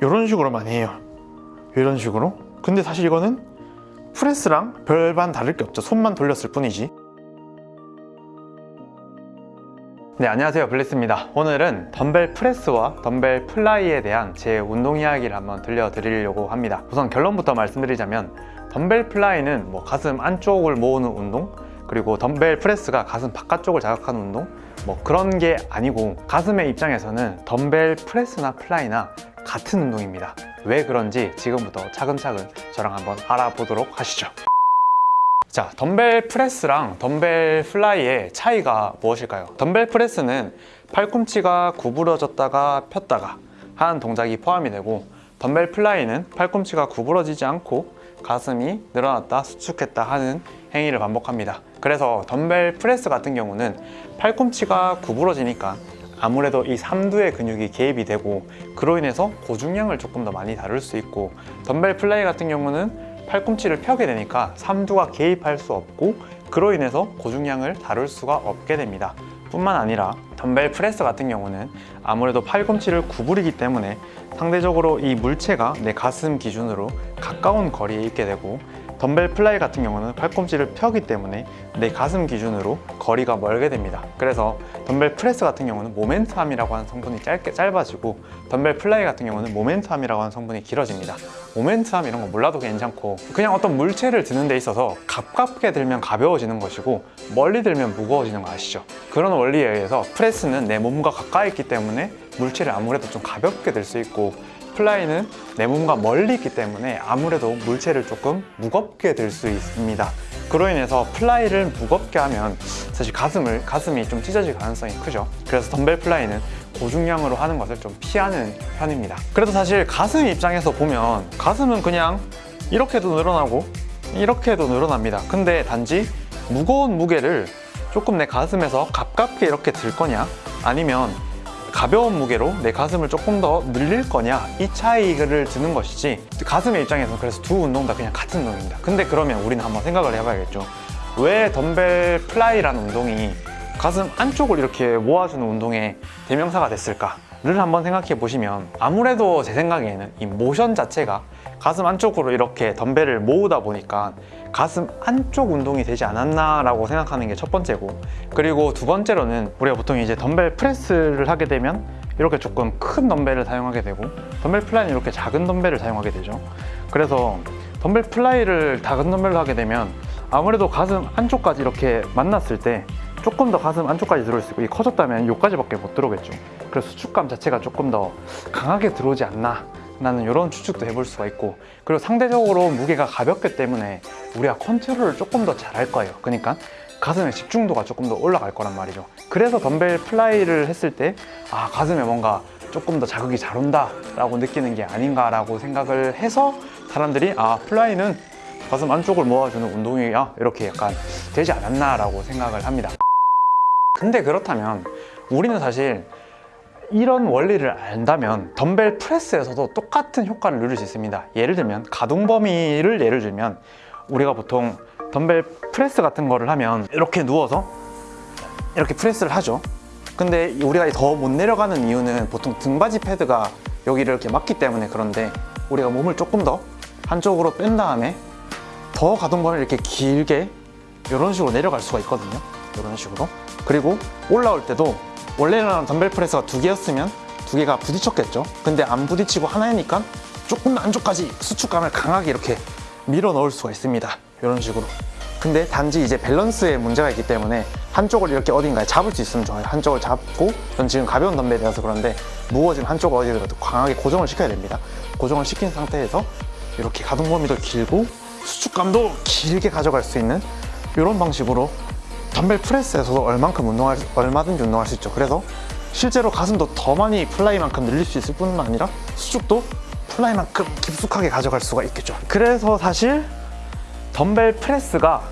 이런 식으로 많이 해요. 이런 식으로. 근데 사실 이거는 프레스랑 별반 다를 게 없죠. 손만 돌렸을 뿐이지. 네 안녕하세요. 블리스입니다. 오늘은 덤벨 프레스와 덤벨 플라이에 대한 제 운동 이야기를 한번 들려드리려고 합니다. 우선 결론부터 말씀드리자면 덤벨 플라이는 뭐 가슴 안쪽을 모으는 운동 그리고 덤벨 프레스가 가슴 바깥쪽을 자극하는 운동 뭐 그런 게 아니고 가슴의 입장에서는 덤벨 프레스나 플라이나 같은 운동입니다. 왜 그런지 지금부터 차근차근 저랑 한번 알아보도록 하시죠. 자, 덤벨 프레스랑 덤벨 플라이의 차이가 무엇일까요? 덤벨 프레스는 팔꿈치가 구부러졌다가 폈다가 하는 동작이 포함이 되고 덤벨 플라이는 팔꿈치가 구부러지지 않고 가슴이 늘어났다 수축했다 하는 행위를 반복합니다. 그래서 덤벨 프레스 같은 경우는 팔꿈치가 구부러지니까 아무래도 이 삼두의 근육이 개입이 되고 그로 인해서 고중량을 조금 더 많이 다룰 수 있고 덤벨 플라이 같은 경우는 팔꿈치를 펴게 되니까 삼두가 개입할 수 없고 그로 인해서 고중량을 다룰 수가 없게 됩니다. 뿐만 아니라 덤벨 프레스 같은 경우는 아무래도 팔꿈치를 구부리기 때문에 상대적으로 이 물체가 내 가슴 기준으로 가까운 거리에 있게 되고 덤벨 플라이 같은 경우는 팔꿈치를 펴기 때문에 내 가슴 기준으로 거리가 멀게 됩니다 그래서 덤벨 프레스 같은 경우는 moment arm이라고 하는 성분이 짧게 짧아지고 덤벨 플라이 같은 경우는 moment arm이라고 하는 성분이 길어집니다 moment arm 이런 거 몰라도 괜찮고 그냥 어떤 물체를 드는 데 있어서 가깝게 들면 가벼워지는 것이고 멀리 들면 무거워지는 거 아시죠? 그런 원리에 의해서 프레스는 내 몸과 가까이 있기 때문에 물체를 아무래도 좀 가볍게 들 수 있고 플라이는 내 몸과 멀리 있기 때문에 아무래도 물체를 조금 무겁게 들 수 있습니다. 그로 인해서 플라이를 무겁게 하면 사실 가슴을, 가슴이 좀 찢어질 가능성이 크죠. 그래서 덤벨 플라이는 고중량으로 하는 것을 좀 피하는 편입니다. 그래도 사실 가슴 입장에서 보면 가슴은 그냥 이렇게도 늘어나고 이렇게도 늘어납니다. 근데 단지 무거운 무게를 조금 내 가슴에서 가깝게 이렇게 들 거냐? 아니면 가벼운 무게로 내 가슴을 조금 더 늘릴 거냐 이 차이를 두는 것이지 가슴의 입장에서는 그래서 두 운동 다 그냥 같은 운동입니다. 근데 그러면 우리는 한번 생각을 해봐야겠죠. 왜 덤벨 플라이라는 운동이 가슴 안쪽을 이렇게 모아주는 운동의 대명사가 됐을까를 한번 생각해 보시면 아무래도 제 생각에는 이 모션 자체가 가슴 안쪽으로 이렇게 덤벨을 모으다 보니까 가슴 안쪽 운동이 되지 않았나 라고 생각하는 게 첫 번째고 그리고 두 번째로는 우리가 보통 이제 덤벨 프레스를 하게 되면 이렇게 조금 큰 덤벨을 사용하게 되고 덤벨 플라이는 이렇게 작은 덤벨을 사용하게 되죠. 그래서 덤벨 플라이를 작은 덤벨로 하게 되면 아무래도 가슴 안쪽까지 이렇게 만났을 때 조금 더 가슴 안쪽까지 들어올 수 있고 이 커졌다면 여기까지밖에 못 들어오겠죠. 그래서 수축감 자체가 조금 더 강하게 들어오지 않나 라는 이런 추측도 해볼 수가 있고 그리고 상대적으로 무게가 가볍기 때문에 우리가 컨트롤을 조금 더 잘할 거예요. 그러니까 가슴의 집중도가 조금 더 올라갈 거란 말이죠. 그래서 덤벨 플라이를 했을 때 아 가슴에 뭔가 조금 더 자극이 잘 온다 라고 느끼는 게 아닌가 라고 생각을 해서 사람들이 아 플라이는 가슴 안쪽을 모아주는 운동이야. 이렇게 약간 되지 않았나 라고 생각을 합니다. 근데 그렇다면 우리는 사실 이런 원리를 안다면 덤벨 프레스에서도 똑같은 효과를 누릴 수 있습니다. 예를 들면 가동 범위를 예를 들면 우리가 보통 덤벨 프레스 같은 거를 하면 이렇게 누워서 이렇게 프레스를 하죠. 근데 우리가 더 못 내려가는 이유는 보통 등받이 패드가 여기를 이렇게 막기 때문에 그런데 우리가 몸을 조금 더 한쪽으로 뺀 다음에 더 가동 범위를 이렇게 길게 이런 식으로 내려갈 수가 있거든요. 이런 식으로. 그리고 올라올 때도 원래는 덤벨 프레스가 두 개였으면 두 개가 부딪혔겠죠. 근데 안 부딪히고 하나니까 조금 더 안쪽까지 수축감을 강하게 이렇게 밀어 넣을 수가 있습니다. 이런 식으로. 근데 단지 이제 밸런스에 문제가 있기 때문에 한쪽을 이렇게 어딘가에 잡을 수 있으면 좋아요. 한쪽을 잡고 전 지금 가벼운 덤벨이라서 그런데 무거워지면 한쪽을 어디라도 강하게 고정을 시켜야 됩니다. 고정을 시킨 상태에서 이렇게 가동 범위도 길고 수축감도 길게 가져갈 수 있는 이런 방식으로 덤벨 프레스에서도 얼만큼 운동할 얼마든지 운동할 수 있죠. 그래서 실제로 가슴도 더 많이 플라이만큼 늘릴 수 있을 뿐만 아니라 수축도 플라이만큼 깊숙하게 가져갈 수가 있겠죠. 그래서 사실 덤벨 프레스가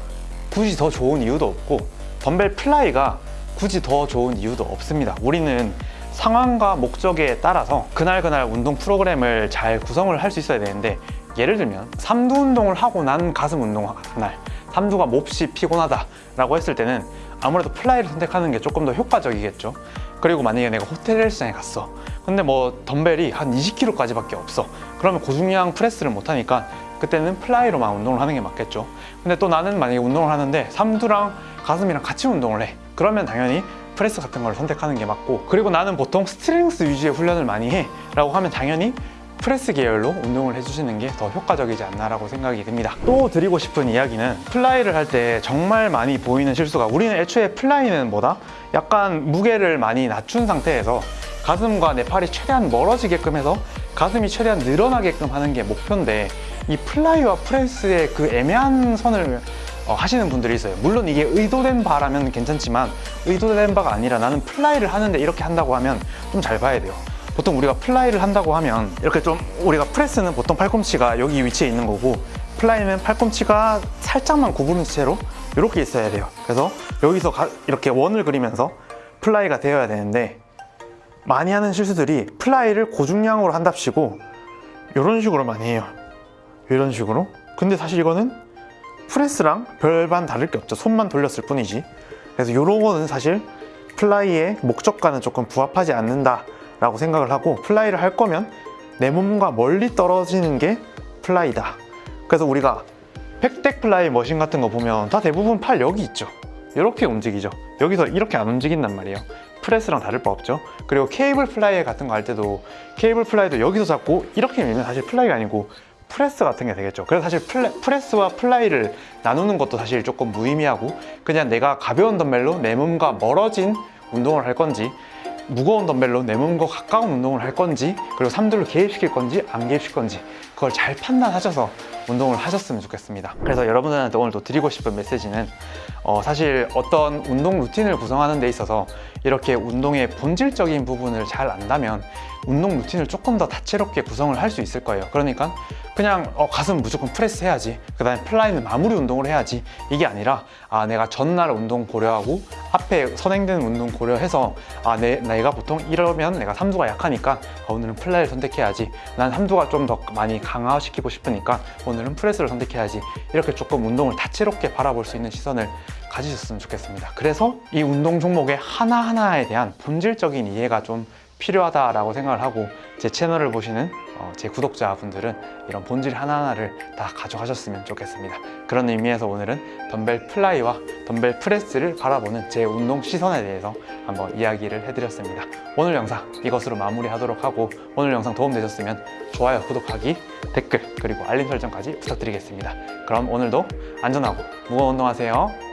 굳이 더 좋은 이유도 없고 덤벨 플라이가 굳이 더 좋은 이유도 없습니다. 우리는 상황과 목적에 따라서 그날그날 운동 프로그램을 잘 구성을 할 수 있어야 되는데 예를 들면 삼두 운동을 하고 난 가슴 운동할 날 삼두가 몹시 피곤하다 라고 했을 때는 아무래도 플라이를 선택하는 게 조금 더 효과적이겠죠. 그리고 만약에 내가 호텔 헬스장에 갔어. 근데 뭐 덤벨이 한 20kg까지 밖에 없어. 그러면 고중량 프레스를 못하니까 그때는 플라이로만 운동을 하는 게 맞겠죠. 근데 또 나는 만약에 운동을 하는데 삼두랑 가슴이랑 같이 운동을 해. 그러면 당연히 프레스 같은 걸 선택하는 게 맞고 그리고 나는 보통 strength 위주의 훈련을 많이 해 라고 하면 당연히 프레스 계열로 운동을 해주시는 게 더 효과적이지 않나라고 생각이 듭니다. 또 드리고 싶은 이야기는 플라이를 할 때 정말 많이 보이는 실수가 우리는 애초에 플라이는 뭐다? 약간 무게를 많이 낮춘 상태에서 가슴과 내 팔이 최대한 멀어지게끔 해서 가슴이 최대한 늘어나게끔 하는 게 목표인데 이 플라이와 프레스의 그 애매한 선을 어, 하시는 분들이 있어요. 물론 이게 의도된 바라면 괜찮지만 의도된 바가 아니라 나는 플라이를 하는데 이렇게 한다고 하면 좀 잘 봐야 돼요. 보통 우리가 플라이를 한다고 하면 이렇게 좀 우리가 프레스는 보통 팔꿈치가 여기 위치에 있는 거고 플라이는 팔꿈치가 살짝만 구부른 채로 이렇게 있어야 돼요. 그래서 여기서 가- 이렇게 원을 그리면서 플라이가 되어야 되는데 많이 하는 실수들이 플라이를 고중량으로 한답시고 이런 식으로 많이 해요. 이런 식으로. 근데 사실 이거는 프레스랑 별반 다를 게 없죠. 손만 돌렸을 뿐이지. 그래서 이런 거는 사실 플라이의 목적과는 조금 부합하지 않는다 라고 생각을 하고 플라이를 할 거면 내 몸과 멀리 떨어지는 게 플라이다. 그래서 우리가 pec deck 플라이 머신 같은 거 보면 다 대부분 팔 여기 있죠. 이렇게 움직이죠. 여기서 이렇게 안 움직인단 말이에요. 프레스랑 다를 바 없죠. 그리고 케이블 플라이 같은 거 할 때도 케이블 플라이도 여기서 잡고 이렇게 밀면 사실 플라이가 아니고 프레스 같은 게 되겠죠. 그래서 사실 플레- 프레스와 플라이를 나누는 것도 사실 조금 무의미하고 그냥 내가 가벼운 덤벨로 내 몸과 멀어진 운동을 할 건지 무거운 덤벨로 내 몸과 가까운 운동을 할 건지 그리고 삼두를 개입시킬 건지 안 개입시킬 건지 그걸 잘 판단하셔서 운동을 하셨으면 좋겠습니다. 그래서 여러분들한테 오늘 또 드리고 싶은 메시지는 어, 사실 어떤 운동 루틴을 구성하는 데 있어서 이렇게 운동의 본질적인 부분을 잘 안다면 운동 루틴을 조금 더 다채롭게 구성을 할 수 있을 거예요. 그러니까 그냥 어, 가슴 무조건 프레스 해야지 그 다음에 플라이는 마무리 운동을 해야지 이게 아니라 아 내가 전날 운동 고려하고 앞에 선행되는 운동 고려해서 아 내, 내가 보통 이러면 내가 삼두가 약하니까 아, 오늘은 플라이를 선택해야지 난 삼두가 좀 더 많이 강화시키고 싶으니까 오늘은 프레스를 선택해야지 이렇게 조금 운동을 다채롭게 바라볼 수 있는 시선을 가지셨으면 좋겠습니다 그래서 이 운동 종목의 하나하나에 대한 본질적인 이해가 좀 필요하다라고 생각을 하고 제 채널을 보시는 어, 제 구독자분들은 이런 본질 하나하나를 다 가져가셨으면 좋겠습니다. 그런 의미에서 오늘은 덤벨 플라이와 덤벨 프레스를 바라보는 제 운동 시선에 대해서 한번 이야기를 해드렸습니다. 오늘 영상 이것으로 마무리하도록 하고 오늘 영상 도움되셨으면 좋아요, 구독하기, 댓글 그리고 알림 설정까지 부탁드리겠습니다. 그럼 오늘도 안전하고 무거운 운동하세요.